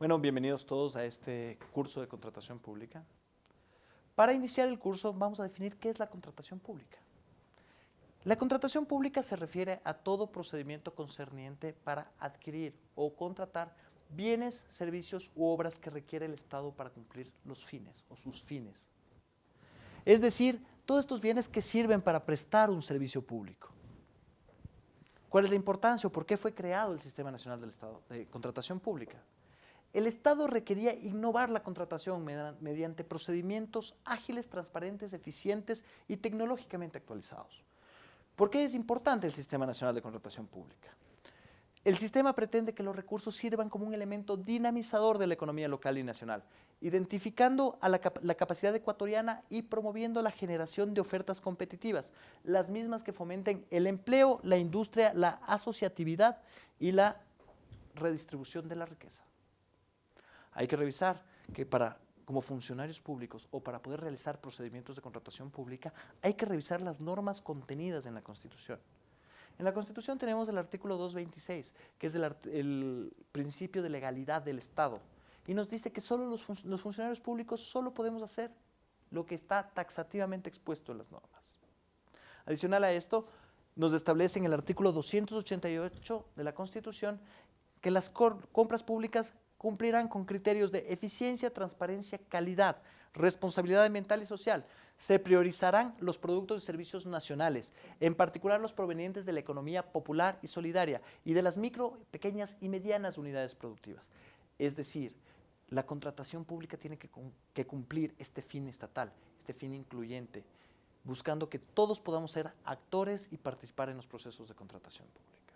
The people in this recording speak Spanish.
Bueno, bienvenidos todos a este curso de contratación pública. Para iniciar el curso vamos a definir qué es la contratación pública. La contratación pública se refiere a todo procedimiento concerniente para adquirir o contratar bienes, servicios u obras que requiere el Estado para cumplir los fines o sus fines. Es decir, todos estos bienes que sirven para prestar un servicio público. ¿Cuál es la importancia o por qué fue creado el Sistema Nacional del Estado de Contratación Pública? El Estado requería innovar la contratación mediante procedimientos ágiles, transparentes, eficientes y tecnológicamente actualizados. ¿Por qué es importante el Sistema Nacional de Contratación Pública? El sistema pretende que los recursos sirvan como un elemento dinamizador de la economía local y nacional, identificando a la, capacidad ecuatoriana y promoviendo la generación de ofertas competitivas, las mismas que fomenten el empleo, la industria, la asociatividad y la redistribución de la riqueza. Hay que revisar que para como funcionarios públicos o para poder realizar procedimientos de contratación pública, hay que revisar las normas contenidas en la Constitución. En la Constitución tenemos el artículo 226, que es el, principio de legalidad del Estado, y nos dice que solo los, los funcionarios públicos solo podemos hacer lo que está taxativamente expuesto en las normas. Adicional a esto, nos establece en el artículo 288 de la Constitución que las compras públicas cumplirán con criterios de eficiencia, transparencia, calidad, responsabilidad ambiental y social. Se priorizarán los productos y servicios nacionales, en particular los provenientes de la economía popular y solidaria y de las micro, pequeñas y medianas unidades productivas. Es decir, la contratación pública tiene que, que cumplir este fin estatal, este fin incluyente, buscando que todos podamos ser actores y participar en los procesos de contratación pública.